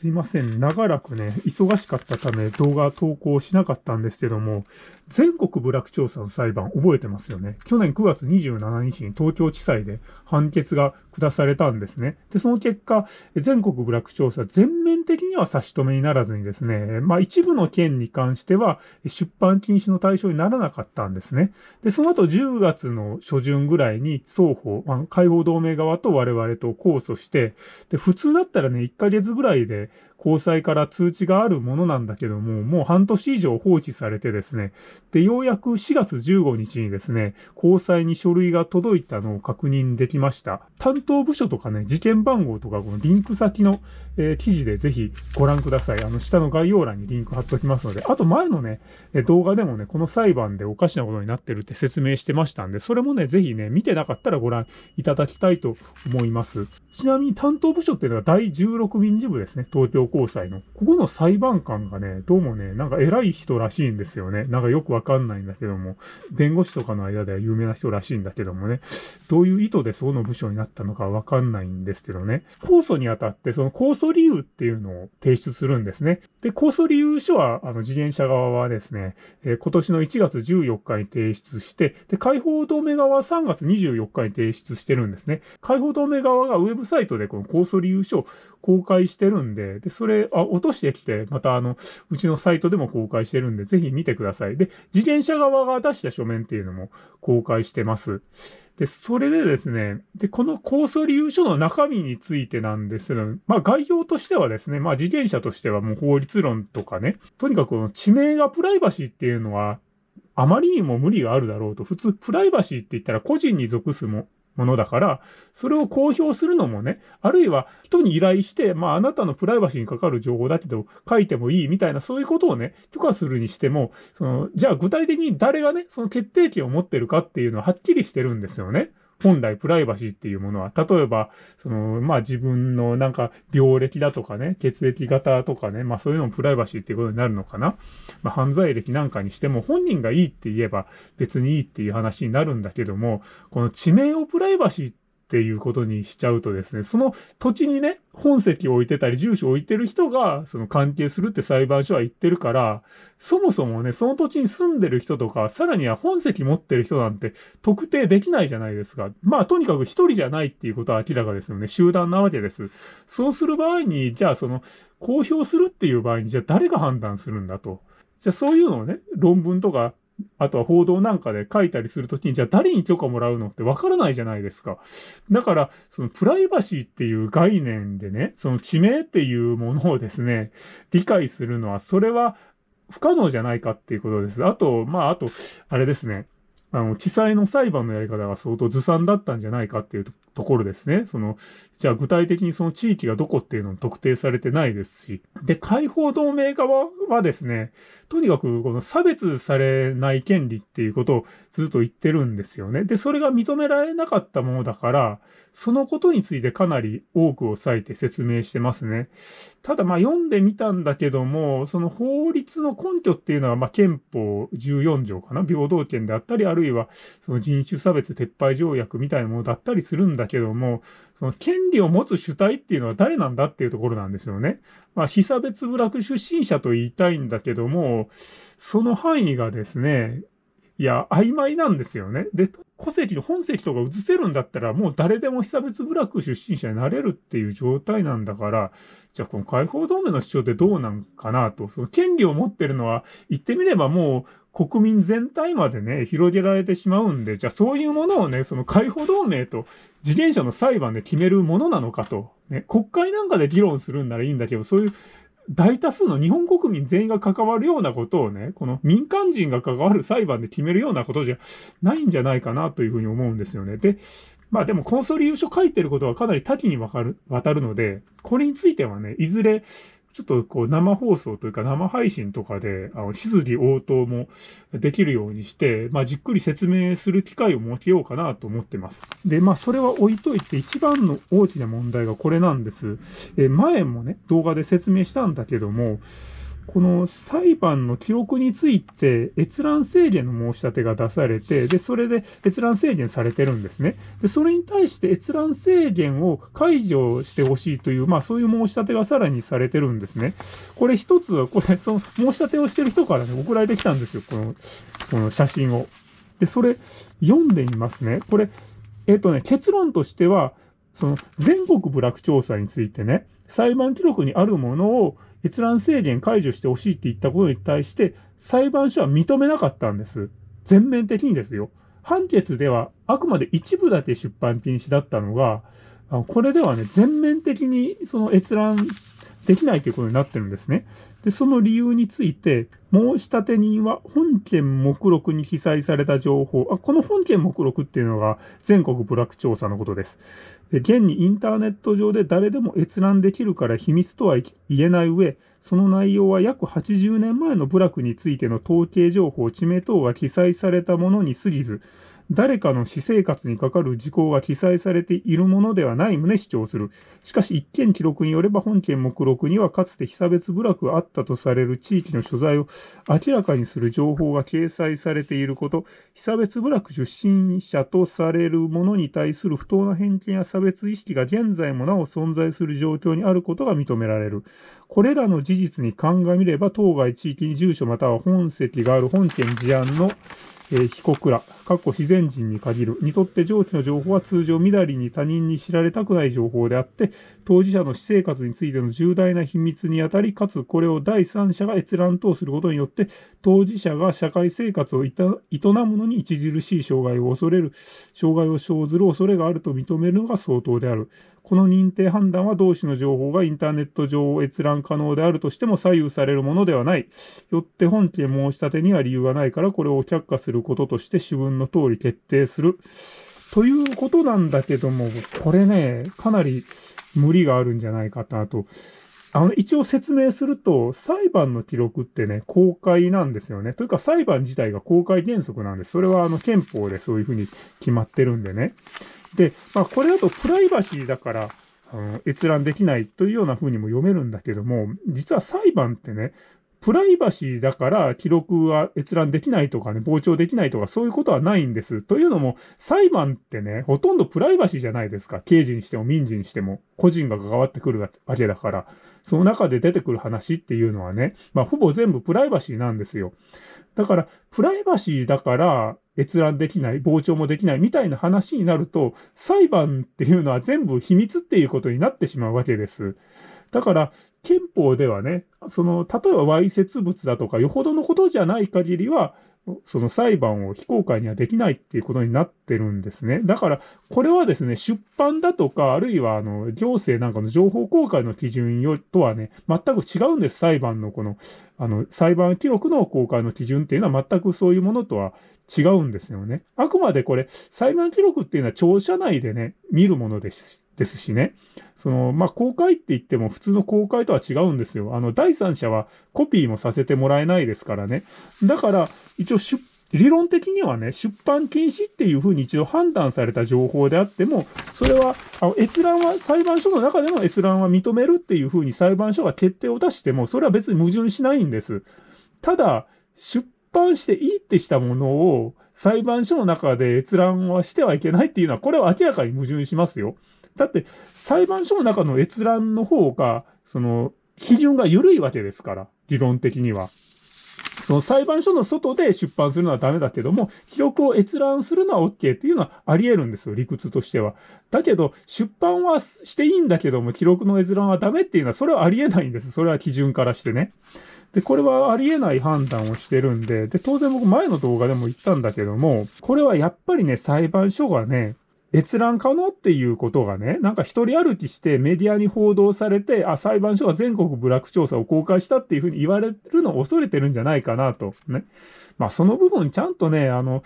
すいません。長らくね、忙しかったため動画投稿しなかったんですけども、全国部落調査の裁判覚えてますよね。去年9月27日に東京地裁で判決が下されたんですね。で、その結果、全国部落調査全面的には差し止めにならずにですね、まあ一部の件に関しては出版禁止の対象にならなかったんですね。で、その後10月の初旬ぐらいに双方、まあ、解放同盟側と我々と控訴して、で、普通だったらね、1ヶ月ぐらいで交際から通知があるものなんだけども、もう半年以上放置されてですね、で、ようやく4月15日にですね、交際に書類が届いたのを確認できました。担当部署とかね、事件番号とか、このリンク先の、えー、記事でぜひご覧ください。あの、下の概要欄にリンク貼っておきますので、あと前のね、動画でもね、この裁判でおかしなことになってるって説明してましたんで、それもね、ぜひね、見てなかったらご覧いただきたいと思います。ちなみに担当部署っていうのは第16民事部ですね、東京高裁の。ここの裁判官がね、どうもね、なんか偉い人らしいんですよね。なんかよくわかんないんだけども、弁護士とかの間では有名な人らしいんだけどもね、どういう意図でその部署になったのかわかんないんですけどね、控訴にあたって、その控訴理由っていうのを提出するんですね。で、控訴理由書は、あの、自転車側はですね、えー、今年の1月14日に提出して、で、解放同盟側は3月24日に提出してるんですね。解放同盟側がウェブサイトでこの控訴理由書を公開してるんで、で、それ、あ、落としてきて、またあの、うちのサイトでも公開してるんで、ぜひ見てください。で、自転車側が出した書面っていうのも公開してます。で、それでですね、で、この控訴理由書の中身についてなんですけど、まあ概要としてはですね、まあ自転車としてはもう法律論とかね、とにかくこの地名がプライバシーっていうのは、あまりにも無理があるだろうと。普通、プライバシーって言ったら個人に属すもものだから、それを公表するのもね、あるいは人に依頼して、まああなたのプライバシーにかかる情報だけど書いてもいいみたいなそういうことをね、許可するにしても、その、じゃあ具体的に誰がね、その決定権を持ってるかっていうのははっきりしてるんですよね。本来プライバシーっていうものは、例えば、その、まあ自分のなんか病歴だとかね、血液型とかね、まあそういうのもプライバシーっていうことになるのかな。まあ犯罪歴なんかにしても本人がいいって言えば別にいいっていう話になるんだけども、この地名をプライバシーってっていうことにしちゃうとですね、その土地にね、本籍を置いてたり、住所を置いてる人が、その関係するって裁判所は言ってるから、そもそもね、その土地に住んでる人とか、さらには本籍持ってる人なんて特定できないじゃないですか。まあ、とにかく一人じゃないっていうことは明らかですよね。集団なわけです。そうする場合に、じゃあその、公表するっていう場合に、じゃあ誰が判断するんだと。じゃあそういうのをね、論文とかあとは報道なんかで書いたりするときに、じゃあ誰に許可もらうのってわからないじゃないですか。だから、そのプライバシーっていう概念でね、その地名っていうものをですね、理解するのは、それは不可能じゃないかっていうことです。あと、まあ、あと、あれですね。あの、地裁の裁判のやり方が相当ずさんだったんじゃないかっていうところですね。その、じゃあ具体的にその地域がどこっていうのも特定されてないですし。で、解放同盟側はですね、とにかくこの差別されない権利っていうことをずっと言ってるんですよね。で、それが認められなかったものだから、そのことについてかなり多くを割いて説明してますね。ただまあ読んでみたんだけども、その法律の根拠っていうのはまあ憲法14条かな？平等権であったり、あるるいはその人種差別撤廃条約みたいなものだったりするんだけども、その権利を持つ主体っていうのは誰なんだっていうところなんですよね。まあ、被差別部落出身者と言いたいんだけども、その範囲がですね、いや、曖昧なんですよね。で、戸籍の本籍とか移せるんだったら、もう誰でも被差別部落出身者になれるっていう状態なんだから、じゃあこの解放同盟の主張ってどうなんかなと。その権利を持ってるのは、言ってみればもう国民全体までね、広げられてしまうんで、じゃあそういうものをね、その解放同盟と自転車の裁判で決めるものなのかと。ね、国会なんかで議論するんならいいんだけど、そういう大多数の日本国民全員が関わるようなことをね、この民間人が関わる裁判で決めるようなことじゃないんじゃないかなというふうに思うんですよね。で、まあでも、コンソリ優勝書いてることはかなり多岐にわかる、渡るので、これについてはね、いずれ、ちょっとこう生放送というか生配信とかで、あの、質疑応答もできるようにして、まあじっくり説明する機会を設けようかなと思ってます。で、まあそれは置いといて一番の大きな問題がこれなんです。え、前もね、動画で説明したんだけども、この裁判の記録について閲覧制限の申し立てが出されて、で、それで閲覧制限されてるんですね。で、それに対して閲覧制限を解除してほしいという、まあそういう申し立てがさらにされてるんですね。これ一つは、これ、その申し立てをしてる人からね、送られてきたんですよ。この、この写真を。で、それ読んでみますね。これ、えっ、とね、結論としては、その全国部落調査についてね、裁判記録にあるものを閲覧制限解除してほしいって言ったことに対して、裁判所は認めなかったんです。全面的にですよ。判決ではあくまで一部だけ出版禁止だったのが、これではね、全面的にその閲覧できないということになってるんですね。で、その理由について、申立人は本件目録に記載された情報、あこの本件目録っていうのが全国部落調査のことです。現にインターネット上で誰でも閲覧できるから秘密とは言えない上、その内容は約80年前の部落についての統計情報、地名等が記載されたものに過ぎず、誰かの私生活にかかる事項が記載されているものではない旨主張する。しかし一件記録によれば本件目録にはかつて被差別部落があったとされる地域の所在を明らかにする情報が掲載されていること、被差別部落出身者とされるものに対する不当な偏見や差別意識が現在もなお存在する状況にあることが認められる。これらの事実に鑑みれば当該地域に住所または本籍がある本件事案のえ、被告ら、過去自然人に限る、にとって上記の情報は通常みだりに他人に知られたくない情報であって、当事者の私生活についての重大な秘密にあたり、かつこれを第三者が閲覧等することによって、当事者が社会生活を営むのに著しい障害を恐れる、障害を生ずる恐れがあると認めるのが相当である。この認定判断は同種の情報がインターネット上閲覧可能であるとしても左右されるものではない。よって本件申し立てには理由がないからこれを却下することとして主文の通り決定する。ということなんだけども、これね、かなり無理があるんじゃないかなと。あの、一応説明すると、裁判の記録ってね、公開なんですよね。というか、裁判自体が公開原則なんです。それは、あの、憲法でそういうふうに決まってるんでね。で、まあ、これだとプライバシーだから、あの閲覧できないというような風にも読めるんだけども、実は裁判ってね、プライバシーだから記録は閲覧できないとかね、傍聴できないとかそういうことはないんです。というのも、裁判ってね、ほとんどプライバシーじゃないですか。刑事にしても民事にしても、個人が関わってくるわけだから、その中で出てくる話っていうのはね、まあほぼ全部プライバシーなんですよ。だから、プライバシーだから、閲覧できない、傍聴もできないみたいな話になると、裁判っていうのは全部秘密っていうことになってしまうわけです。だから、憲法ではね、その、例えばわいせつ物だとか、よほどのことじゃない限りは、その裁判を非公開にはできないっていうことになってるんですね。だから、これはですね、出版だとか、あるいは、あの、行政なんかの情報公開の基準とはね、全く違うんです。裁判のこの、あの、裁判記録の公開の基準っていうのは全くそういうものとは違うんですよね。あくまでこれ、裁判記録っていうのは庁舎内でね、見るものですですしね。その、まあ、公開って言っても普通の公開とは違うんですよ。あの、第三者はコピーもさせてもらえないですからね。だから、一応出理論的にはね、出版禁止っていうふうに一度判断された情報であっても、それは、あの閲覧は、裁判所の中での閲覧は認めるっていうふうに裁判所が決定を出しても、それは別に矛盾しないんです。ただ、出版していいってしたものを裁判所の中で閲覧はしてはいけないっていうのは、これは明らかに矛盾しますよ。だって、裁判所の中の閲覧の方が、その、基準が緩いわけですから、理論的には。その裁判所の外で出版するのはダメだけども、記録を閲覧するのは OK っていうのはあり得るんですよ、理屈としては。だけど、出版はしていいんだけども、記録の閲覧はダメっていうのは、それはあり得ないんです。それは基準からしてね。で、これはありえない判断をしてるんで、で、当然僕前の動画でも言ったんだけども、これはやっぱりね、裁判所がね、閲覧可能っていうことがね、なんか一人歩きしてメディアに報道されて、あ、裁判所が全国部落調査を公開したっていうふうに言われるのを恐れてるんじゃないかなと。ね。まあその部分ちゃんとね、あの、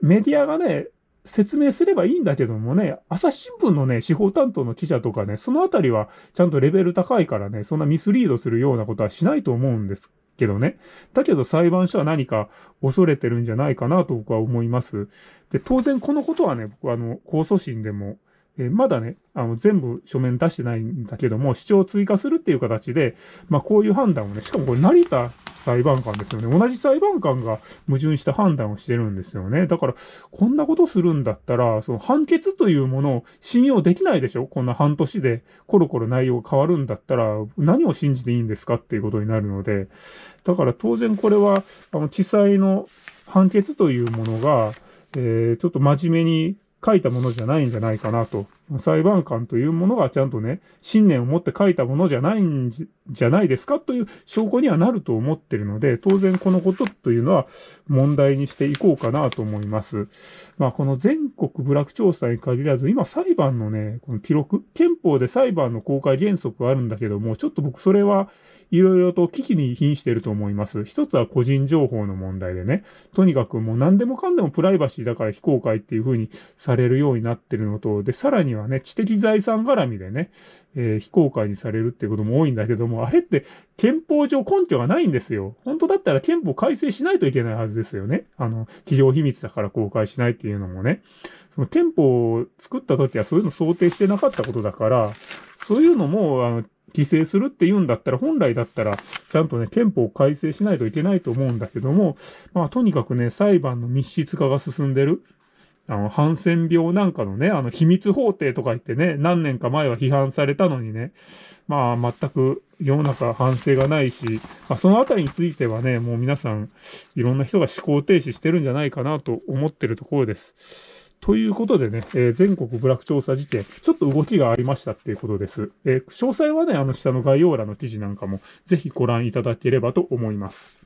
メディアがね、説明すればいいんだけどもね、朝日新聞のね、司法担当の記者とかね、そのあたりはちゃんとレベル高いからね、そんなミスリードするようなことはしないと思うんですけどね。だけど裁判所は何か恐れてるんじゃないかなと僕は思います。で、当然このことはね、僕はあの、控訴審でもえー、まだね、あの、全部書面出してないんだけども、主張を追加するっていう形で、まあ、こういう判断をね、しかもこれ成田裁判官ですよね。同じ裁判官が矛盾した判断をしてるんですよね。だから、こんなことするんだったら、その判決というものを信用できないでしょ？こんな半年でコロコロ内容が変わるんだったら、何を信じていいんですかっていうことになるので、だから当然これは、あの、地裁の判決というものが、えー、ちょっと真面目に書いたものじゃないんじゃないかなと。裁判官というものがちゃんとね、信念を持って書いたものじゃないんじゃないですかという証拠にはなると思ってるので、当然このことというのは問題にしていこうかなと思います。まあこの全国部落調査に限らず、今裁判のね、この記録、憲法で裁判の公開原則があるんだけども、ちょっと僕それはいろいろと危機に瀕していると思います。一つは個人情報の問題でね、とにかくもう何でもかんでもプライバシーだから非公開っていう風にされるようになってるのと、で、さらににはね、知的財産絡みでね、えー、非公開にされるっていうことも多いんだけども、あれって憲法上根拠がないんですよ。本当だったら憲法改正しないといけないはずですよね。あの、企業秘密だから公開しないっていうのもね。その憲法を作った時はそういうの想定してなかったことだから、そういうのも、あの、規制するって言うんだったら、本来だったら、ちゃんとね、憲法を改正しないといけないと思うんだけども、まあ、とにかくね、裁判の密室化が進んでる。あの、ハンセン病なんかのね、あの、秘密法廷とか言ってね、何年か前は批判されたのにね、まあ、全く世の中反省がないし、まあ、そのあたりについてはね、もう皆さん、いろんな人が思考停止してるんじゃないかなと思ってるところです。ということでね、えー、全国部落調査事件、ちょっと動きがありましたっていうことです。えー、詳細はね、あの下の概要欄の記事なんかもぜひご覧いただければと思います。